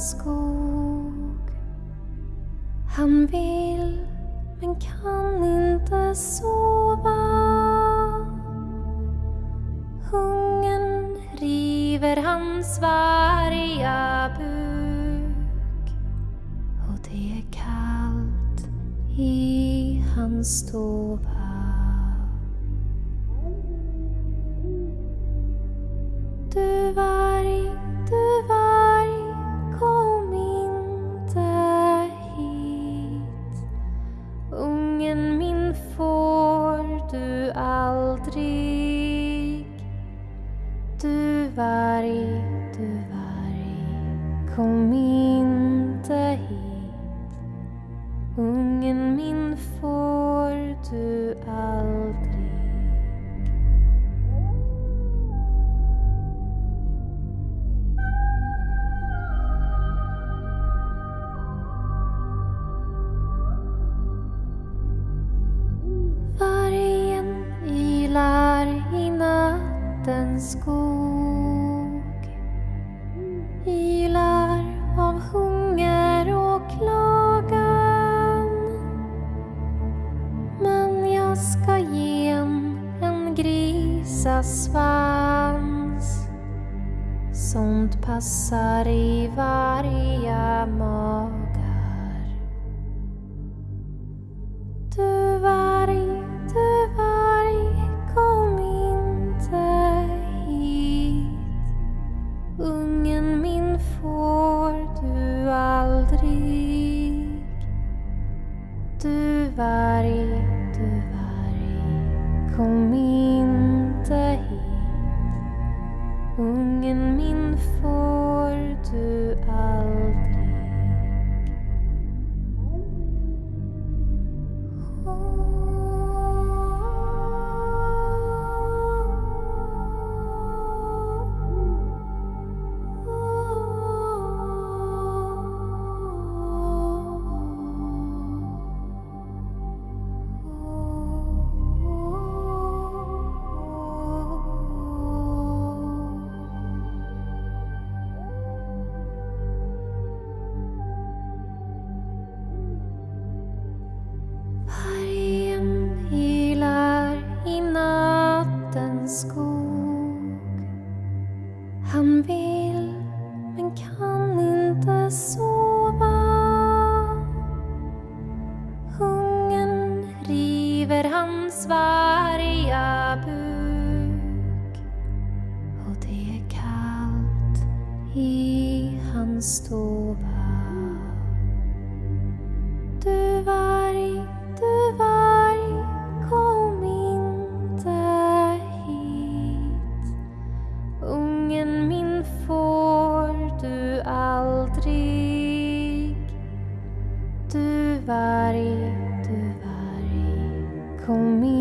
skog. Han vill men kan inte sova. Hungern river hans varga buk och det är kallt i hans stova. Du var varg, du varg, kom inte hit. Ungen min får du aldrig. Vargen ylar i nattens skog grisasvans Sånt passar i varje magar du varg, du varg, kom inte hit. Ungen min får du aldrig. Du varg, du varg, kom inte Ungen min får du. Han vill men kan inte sova. Hungern river hans varga buk och det är kallt i hans stova. call me